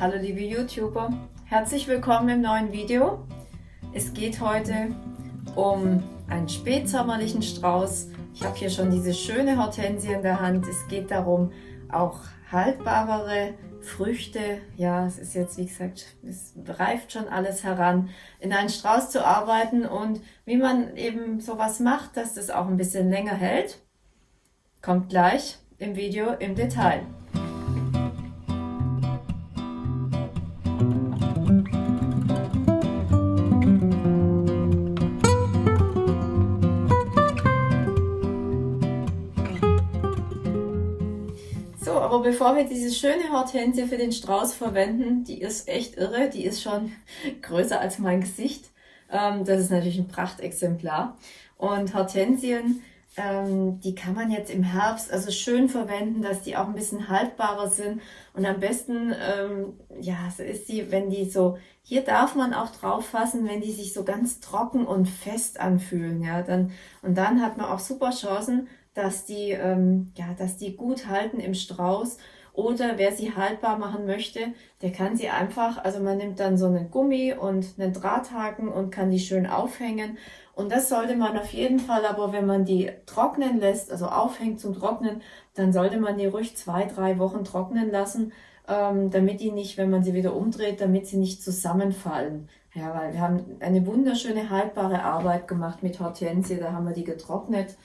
Hallo liebe YouTuber, herzlich willkommen im neuen Video. Es geht heute um einen spätsommerlichen Strauß. Ich habe hier schon diese schöne Hortensie in der Hand. Es geht darum, auch haltbarere Früchte, ja, es ist jetzt wie gesagt, es reift schon alles heran, in einen Strauß zu arbeiten und wie man eben sowas macht, dass das auch ein bisschen länger hält, kommt gleich im Video im Detail. Aber bevor wir diese schöne Hortensie für den Strauß verwenden, die ist echt irre, die ist schon größer als mein Gesicht. Ähm, das ist natürlich ein Prachtexemplar. Und Hortensien, ähm, die kann man jetzt im Herbst also schön verwenden, dass die auch ein bisschen haltbarer sind. Und am besten, ähm, ja, so ist die, wenn die so, hier darf man auch drauf fassen, wenn die sich so ganz trocken und fest anfühlen, ja, dann, und dann hat man auch super Chancen, dass die, ähm, ja, dass die gut halten im Strauß. Oder wer sie haltbar machen möchte, der kann sie einfach, also man nimmt dann so einen Gummi und einen Drahthaken und kann die schön aufhängen. Und das sollte man auf jeden Fall, aber wenn man die trocknen lässt, also aufhängt zum Trocknen, dann sollte man die ruhig zwei, drei Wochen trocknen lassen, ähm, damit die nicht, wenn man sie wieder umdreht, damit sie nicht zusammenfallen. Ja, weil wir haben eine wunderschöne haltbare Arbeit gemacht mit Hortensie, da haben wir die getrocknet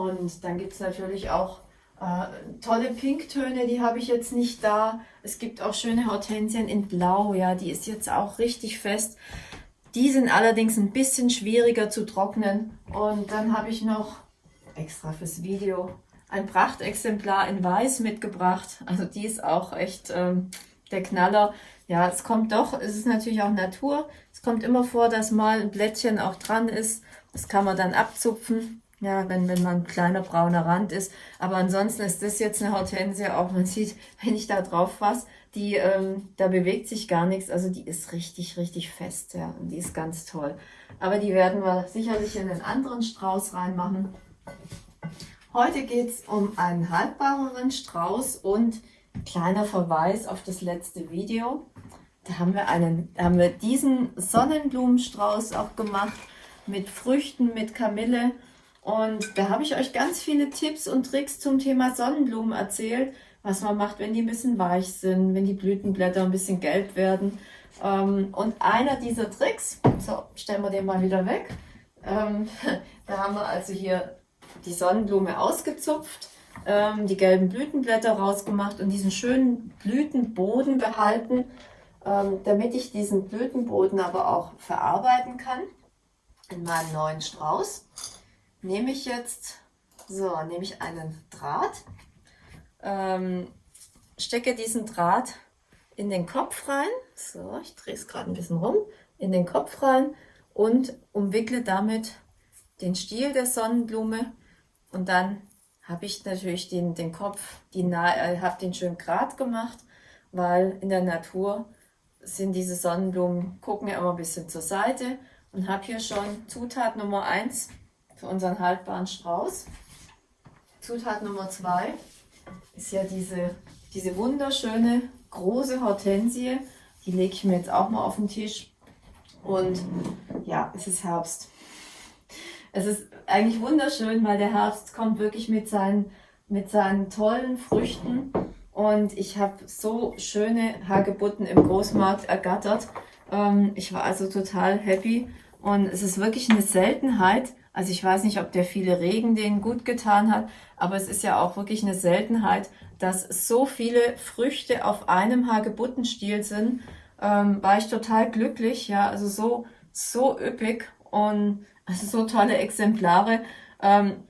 und dann gibt es natürlich auch äh, tolle Pinktöne, die habe ich jetzt nicht da. Es gibt auch schöne Hortensien in Blau, ja, die ist jetzt auch richtig fest. Die sind allerdings ein bisschen schwieriger zu trocknen. Und dann habe ich noch extra fürs Video ein Prachtexemplar in Weiß mitgebracht. Also die ist auch echt ähm, der Knaller. Ja, es kommt doch, es ist natürlich auch Natur. Es kommt immer vor, dass mal ein Blättchen auch dran ist. Das kann man dann abzupfen. Ja, wenn, wenn man ein kleiner brauner Rand ist. Aber ansonsten ist das jetzt eine Hortensie, auch man sieht, wenn ich da drauf fasse, die, ähm, da bewegt sich gar nichts. Also die ist richtig, richtig fest, ja. Und die ist ganz toll. Aber die werden wir sicherlich in einen anderen Strauß reinmachen. Heute geht es um einen haltbareren Strauß und kleiner Verweis auf das letzte Video. Da haben wir, einen, da haben wir diesen Sonnenblumenstrauß auch gemacht mit Früchten, mit Kamille. Und da habe ich euch ganz viele Tipps und Tricks zum Thema Sonnenblumen erzählt, was man macht, wenn die ein bisschen weich sind, wenn die Blütenblätter ein bisschen gelb werden. Ähm, und einer dieser Tricks, so stellen wir den mal wieder weg, ähm, da haben wir also hier die Sonnenblume ausgezupft, ähm, die gelben Blütenblätter rausgemacht und diesen schönen Blütenboden behalten, damit ich diesen Blütenboden aber auch verarbeiten kann in meinem neuen Strauß nehme ich jetzt, so, nehme ich einen Draht, ähm, stecke diesen Draht in den Kopf rein, so, ich drehe es gerade ein bisschen rum, in den Kopf rein und umwickle damit den Stiel der Sonnenblume. Und dann habe ich natürlich den, den Kopf, die äh, habe den schön grad gemacht, weil in der Natur sind diese Sonnenblumen, gucken ja immer ein bisschen zur Seite. Und habe hier schon Zutat Nummer 1 für unseren haltbaren Strauß. Zutat Nummer zwei ist ja diese, diese wunderschöne große Hortensie. Die lege ich mir jetzt auch mal auf den Tisch. Und ja, es ist Herbst. Es ist eigentlich wunderschön, weil der Herbst kommt wirklich mit seinen, mit seinen tollen Früchten. Und ich habe so schöne Hagebutten im Großmarkt ergattert. Ähm, ich war also total happy. Und es ist wirklich eine Seltenheit, also ich weiß nicht, ob der viele Regen denen gut getan hat, aber es ist ja auch wirklich eine Seltenheit, dass so viele Früchte auf einem Hagebuttenstiel sind. Ähm, war ich total glücklich, ja, also so, so üppig und also so tolle Exemplare. Ähm,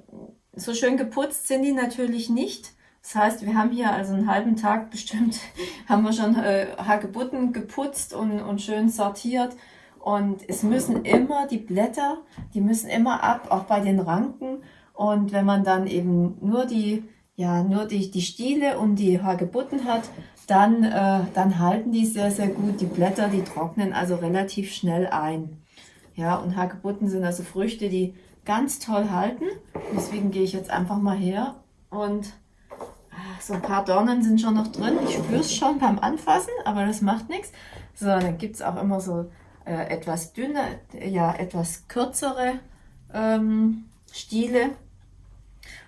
so schön geputzt sind die natürlich nicht. Das heißt, wir haben hier also einen halben Tag bestimmt, haben wir schon äh, Hagebutten geputzt und, und schön sortiert. Und es müssen immer die Blätter, die müssen immer ab, auch bei den Ranken. Und wenn man dann eben nur die, ja, nur die, die Stiele und die Hagebutten hat, dann, äh, dann halten die sehr, sehr gut. Die Blätter, die trocknen also relativ schnell ein. Ja, und Hagebutten sind also Früchte, die ganz toll halten. Deswegen gehe ich jetzt einfach mal her und ah, so ein paar Dornen sind schon noch drin. Ich spüre es schon beim Anfassen, aber das macht nichts. So, dann gibt es auch immer so äh, etwas dünne, ja, etwas kürzere ähm, Stiele.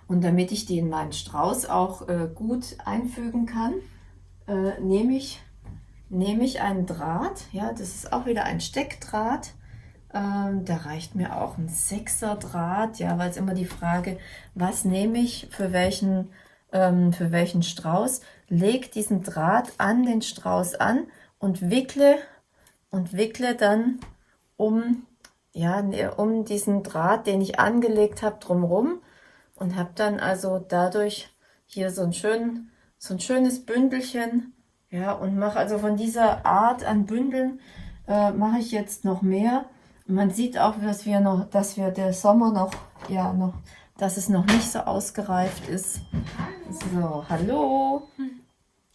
Und damit ich die in meinen Strauß auch äh, gut einfügen kann, äh, nehme ich, nehm ich einen Draht. Ja, das ist auch wieder ein Steckdraht. Ähm, da reicht mir auch ein Sechser Draht, ja, weil es immer die Frage, was nehme ich für welchen, ähm, für welchen Strauß. Leg diesen Draht an den Strauß an und wickle und wickle dann um, ja, ne, um diesen Draht, den ich angelegt habe, drumherum und habe dann also dadurch hier so ein, schön, so ein schönes Bündelchen ja, und mache also von dieser Art an Bündeln äh, mache ich jetzt noch mehr. Man sieht auch, dass wir noch, dass wir der Sommer noch, ja, noch, dass es noch nicht so ausgereift ist. So, hallo.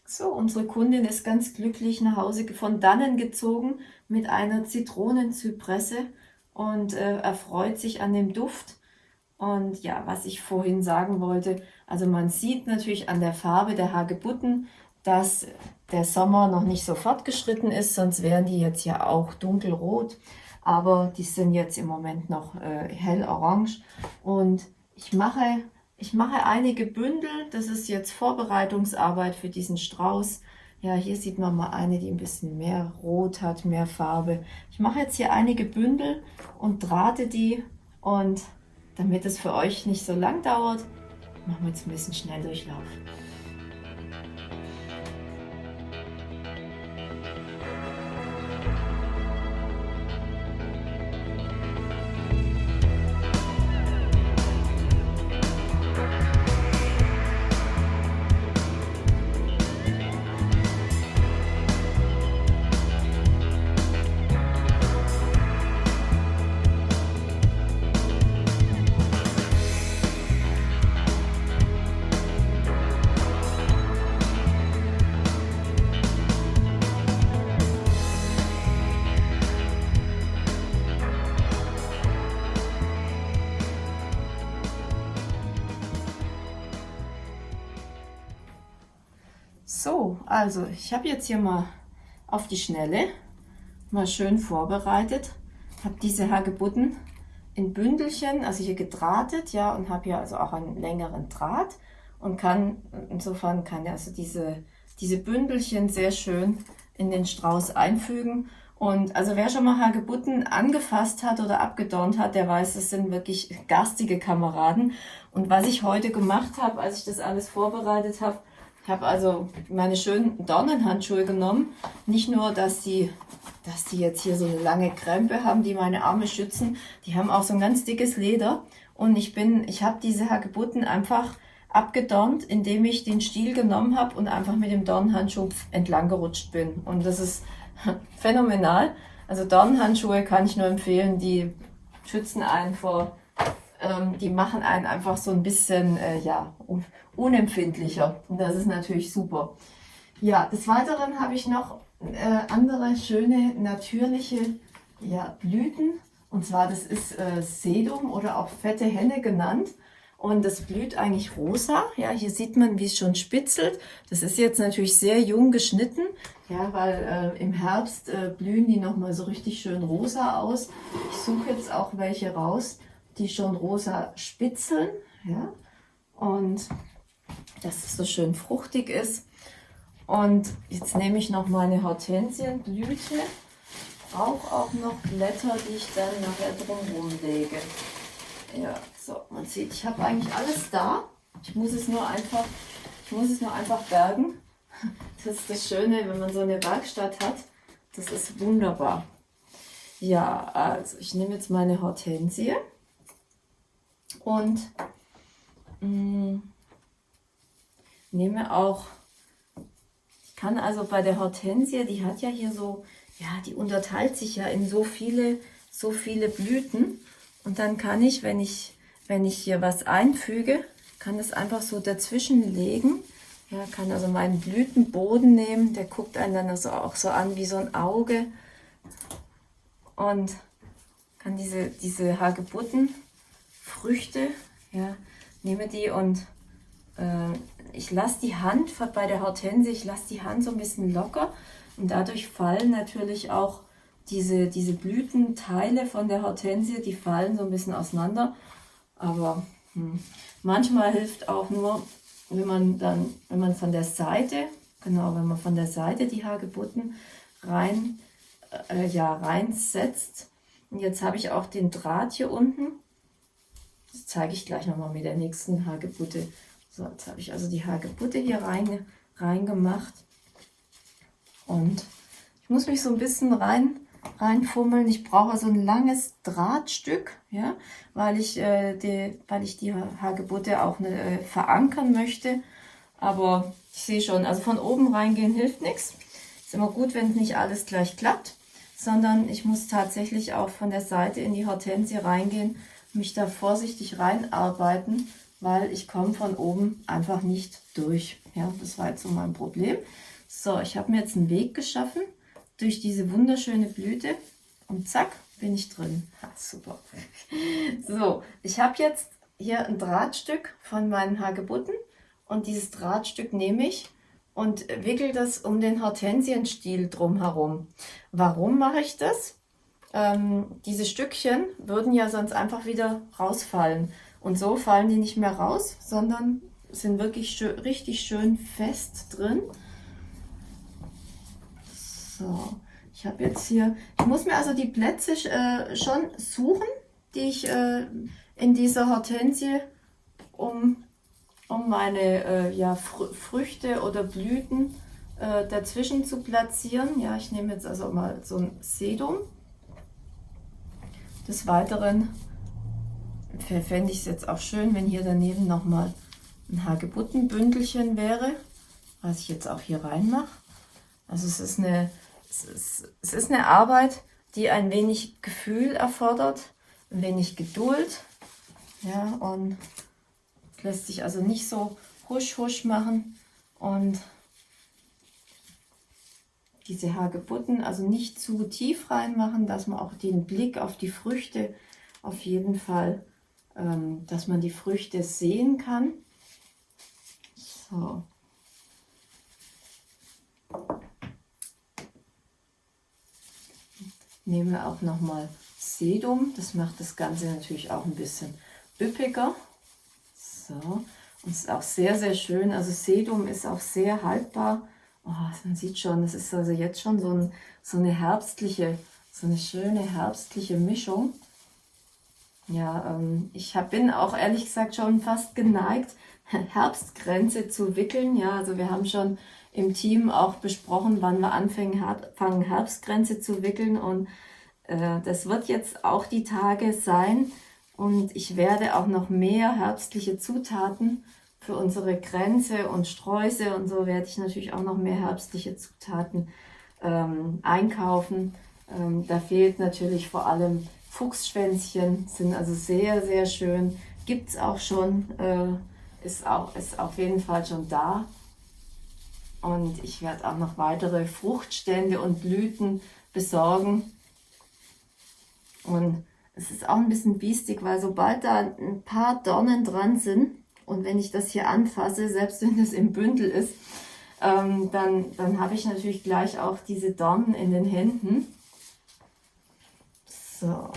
So, unsere Kundin ist ganz glücklich nach Hause von dannen gezogen mit einer Zitronenzypresse und äh, erfreut sich an dem Duft. Und ja, was ich vorhin sagen wollte, also man sieht natürlich an der Farbe der Hagebutten, dass der Sommer noch nicht so fortgeschritten ist, sonst wären die jetzt ja auch dunkelrot. Aber die sind jetzt im Moment noch äh, hell orange. Und ich mache, ich mache einige Bündel. Das ist jetzt Vorbereitungsarbeit für diesen Strauß. Ja, hier sieht man mal eine, die ein bisschen mehr Rot hat, mehr Farbe. Ich mache jetzt hier einige Bündel und drahte die und damit es für euch nicht so lang dauert, machen wir jetzt ein bisschen Schnelldurchlauf. So, also ich habe jetzt hier mal auf die Schnelle mal schön vorbereitet. Habe diese Hagebutten in Bündelchen, also hier gedrahtet, ja, und habe hier also auch einen längeren Draht und kann, insofern kann ich also diese, diese Bündelchen sehr schön in den Strauß einfügen. Und also wer schon mal Hagebutten angefasst hat oder abgedornt hat, der weiß, es sind wirklich garstige Kameraden. Und was ich heute gemacht habe, als ich das alles vorbereitet habe, ich habe also meine schönen Dornenhandschuhe genommen. Nicht nur, dass die, dass die jetzt hier so eine lange Krempe haben, die meine Arme schützen. Die haben auch so ein ganz dickes Leder. Und ich bin, ich habe diese Hagebutten einfach abgedornt, indem ich den Stiel genommen habe und einfach mit dem Dornenhandschuh entlang gerutscht bin. Und das ist phänomenal. Also Dornenhandschuhe kann ich nur empfehlen, die schützen einen vor ähm, die machen einen einfach so ein bisschen äh, ja, unempfindlicher. Und das ist natürlich super. Ja, des Weiteren habe ich noch äh, andere schöne natürliche ja, Blüten. Und zwar, das ist äh, Sedum oder auch fette Henne genannt. Und das blüht eigentlich rosa. Ja, hier sieht man, wie es schon spitzelt. Das ist jetzt natürlich sehr jung geschnitten. Ja, weil äh, im Herbst äh, blühen die nochmal so richtig schön rosa aus. Ich suche jetzt auch welche raus, die schon rosa spitzeln. Ja? Und dass es so schön fruchtig ist. Und jetzt nehme ich noch meine Hortensienblüte. Brauche auch noch Blätter, die ich dann nachher drumherum lege. Ja, so, man sieht, ich habe eigentlich alles da. Ich muss es nur einfach, ich muss es nur einfach bergen. Das ist das Schöne, wenn man so eine Werkstatt hat. Das ist wunderbar. Ja, also ich nehme jetzt meine Hortensie. Und mh, mm, nehme auch, ich kann also bei der Hortensie, die hat ja hier so, ja, die unterteilt sich ja in so viele, so viele Blüten. Und dann kann ich, wenn ich, wenn ich hier was einfüge, kann das einfach so dazwischen legen. Ja, kann also meinen Blütenboden nehmen, der guckt einen dann also auch so an wie so ein Auge. Und kann diese, diese Hagebutten Früchte, ja, nehme die und äh, ich lasse die Hand bei der Hortensie, ich lasse die Hand so ein bisschen locker und dadurch fallen natürlich auch diese, diese Blütenteile von der Hortensie, die fallen so ein bisschen auseinander. Aber hm, manchmal hilft auch nur, wenn man dann, wenn man von der Seite, genau, wenn man von der Seite die Hagebutten rein, äh, ja, reinsetzt. Und jetzt habe ich auch den Draht hier unten. Das zeige ich gleich nochmal mit der nächsten Hagebutte. So, jetzt habe ich also die Hagebutte hier rein, reingemacht. Und ich muss mich so ein bisschen rein, reinfummeln. Ich brauche so ein langes Drahtstück, ja, weil ich, äh, die, weil ich die Hagebutte auch ne, äh, verankern möchte. Aber ich sehe schon, also von oben reingehen hilft nichts. Ist immer gut, wenn nicht alles gleich klappt, sondern ich muss tatsächlich auch von der Seite in die Hortensie reingehen, mich da vorsichtig reinarbeiten, weil ich komme von oben einfach nicht durch. Ja, das war jetzt so mein Problem. So, ich habe mir jetzt einen Weg geschaffen durch diese wunderschöne Blüte und zack, bin ich drin. Ha, super. So, ich habe jetzt hier ein Drahtstück von meinen Hagebutten und dieses Drahtstück nehme ich und wickel das um den Hortensienstiel drumherum. Warum mache ich das? Ähm, diese Stückchen würden ja sonst einfach wieder rausfallen. Und so fallen die nicht mehr raus, sondern sind wirklich schön, richtig schön fest drin. So, ich habe jetzt hier, ich muss mir also die Plätze äh, schon suchen, die ich äh, in dieser Hortensie um, um meine äh, ja, Fr Früchte oder Blüten äh, dazwischen zu platzieren. Ja, ich nehme jetzt also mal so ein Sedum. Des Weiteren fände ich es jetzt auch schön, wenn hier daneben nochmal ein Hagebuttenbündelchen wäre, was ich jetzt auch hier reinmache. Also es ist eine es ist, es ist eine Arbeit, die ein wenig Gefühl erfordert, ein wenig Geduld. Ja, und lässt sich also nicht so husch husch machen und diese Hagebutten also nicht zu tief reinmachen, dass man auch den Blick auf die Früchte auf jeden Fall, ähm, dass man die Früchte sehen kann. So. nehme auch nochmal Sedum. Das macht das Ganze natürlich auch ein bisschen üppiger. So, und ist auch sehr, sehr schön. Also Sedum ist auch sehr haltbar. Oh, man sieht schon, es ist also jetzt schon so, ein, so eine herbstliche, so eine schöne herbstliche Mischung. Ja, ähm, ich hab, bin auch ehrlich gesagt schon fast geneigt, Herbstgrenze zu wickeln. Ja, also wir haben schon im Team auch besprochen, wann wir anfangen, anfangen Herbstgrenze zu wickeln. Und äh, das wird jetzt auch die Tage sein. Und ich werde auch noch mehr herbstliche Zutaten für unsere Grenze und Sträuße und so werde ich natürlich auch noch mehr herbstliche Zutaten ähm, einkaufen. Ähm, da fehlt natürlich vor allem Fuchsschwänzchen, sind also sehr, sehr schön. Gibt es auch schon, äh, ist, auch, ist auf jeden Fall schon da. Und ich werde auch noch weitere Fruchtstände und Blüten besorgen. Und es ist auch ein bisschen biestig, weil sobald da ein paar Dornen dran sind und wenn ich das hier anfasse, selbst wenn es im Bündel ist, ähm, dann, dann habe ich natürlich gleich auch diese Dornen in den Händen. So.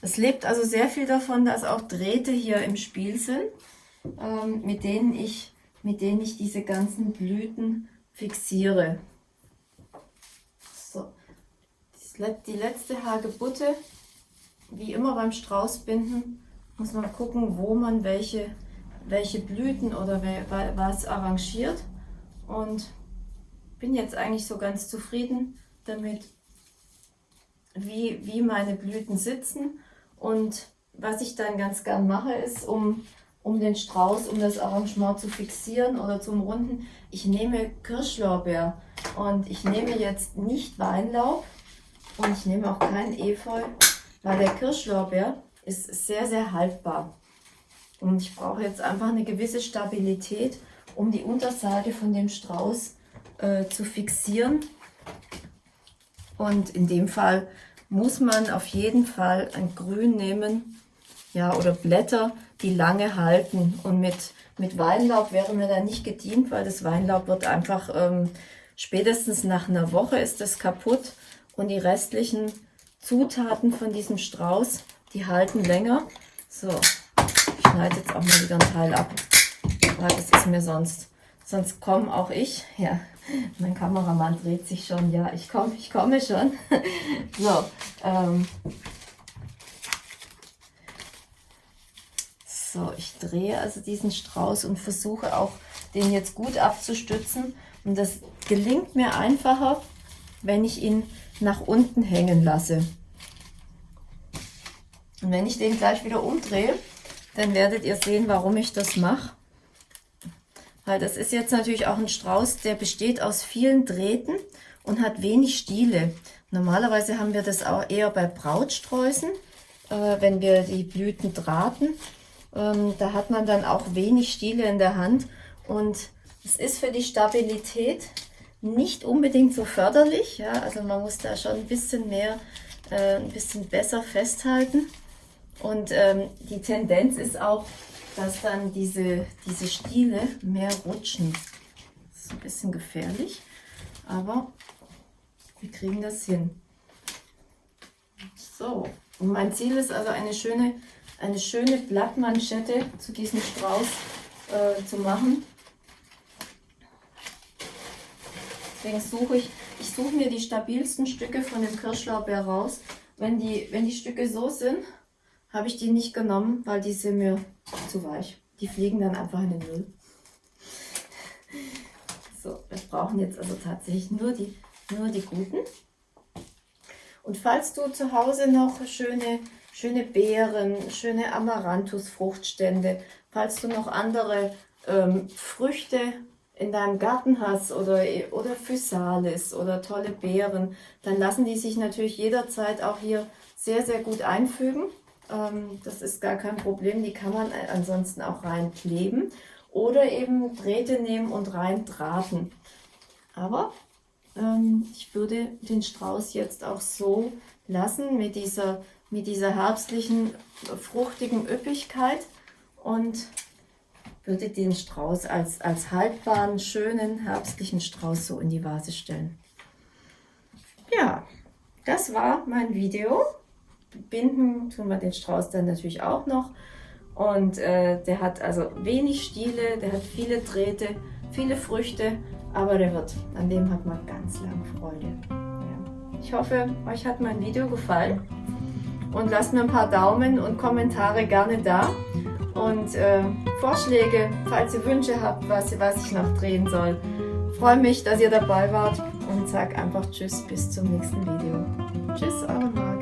Es lebt also sehr viel davon, dass auch Drähte hier im Spiel sind, ähm, mit denen ich mit denen ich diese ganzen Blüten fixiere. So, die letzte Hagebutte, wie immer beim Straußbinden, muss man gucken, wo man welche, welche Blüten oder was arrangiert. Und bin jetzt eigentlich so ganz zufrieden damit, wie, wie meine Blüten sitzen. Und was ich dann ganz gern mache, ist, um um den Strauß, um das Arrangement zu fixieren oder zum Runden. Ich nehme Kirschlorbeer und ich nehme jetzt nicht Weinlaub und ich nehme auch kein Efeu, weil der Kirschlorbeer ist sehr, sehr haltbar. Und ich brauche jetzt einfach eine gewisse Stabilität, um die Unterseite von dem Strauß äh, zu fixieren. Und in dem Fall muss man auf jeden Fall ein Grün nehmen, ja, oder Blätter, die lange halten. Und mit, mit Weinlaub wäre mir da nicht gedient, weil das Weinlaub wird einfach, ähm, spätestens nach einer Woche ist das kaputt und die restlichen Zutaten von diesem Strauß, die halten länger. So, schneide jetzt auch mal wieder ein Teil ab, weil das ist mir sonst, sonst komme auch ich, ja, mein Kameramann dreht sich schon, ja, ich komme, ich komme schon. so, ähm, So, ich drehe also diesen Strauß und versuche auch, den jetzt gut abzustützen. Und das gelingt mir einfacher, wenn ich ihn nach unten hängen lasse. Und wenn ich den gleich wieder umdrehe, dann werdet ihr sehen, warum ich das mache. Weil das ist jetzt natürlich auch ein Strauß, der besteht aus vielen Drähten und hat wenig Stiele. Normalerweise haben wir das auch eher bei Brautsträußen, äh, wenn wir die Blüten drahten. Ähm, da hat man dann auch wenig Stiele in der Hand und es ist für die Stabilität nicht unbedingt so förderlich. Ja? Also man muss da schon ein bisschen mehr, äh, ein bisschen besser festhalten. Und ähm, die Tendenz ist auch, dass dann diese, diese Stiele mehr rutschen. Das ist ein bisschen gefährlich, aber wir kriegen das hin. So, und mein Ziel ist also eine schöne eine schöne Blattmanschette zu diesem Strauß äh, zu machen. Deswegen suche ich, ich suche mir die stabilsten Stücke von dem Kirschlaubeer raus. Wenn die, wenn die Stücke so sind, habe ich die nicht genommen, weil die sind mir zu weich. Die fliegen dann einfach in den Müll. So, wir brauchen jetzt also tatsächlich nur die, nur die guten. Und falls du zu Hause noch schöne schöne Beeren, schöne Amaranthus-Fruchtstände. Falls du noch andere ähm, Früchte in deinem Garten hast oder, oder Physalis oder tolle Beeren, dann lassen die sich natürlich jederzeit auch hier sehr, sehr gut einfügen. Ähm, das ist gar kein Problem, die kann man ansonsten auch reinkleben oder eben Drähte nehmen und rein drahten. Aber ähm, ich würde den Strauß jetzt auch so lassen mit dieser mit dieser herbstlichen, fruchtigen Üppigkeit und würde den Strauß als, als haltbaren, schönen, herbstlichen Strauß so in die Vase stellen. Ja, das war mein Video. Binden tun wir den Strauß dann natürlich auch noch. Und äh, der hat also wenig Stiele, der hat viele Drähte, viele Früchte, aber der wird, an dem hat man ganz lange Freude. Ja. Ich hoffe, euch hat mein Video gefallen und lasst mir ein paar Daumen und Kommentare gerne da. Und äh, Vorschläge, falls ihr Wünsche habt, was, was ich noch drehen soll. freue mich, dass ihr dabei wart und sag einfach Tschüss, bis zum nächsten Video. Tschüss, eure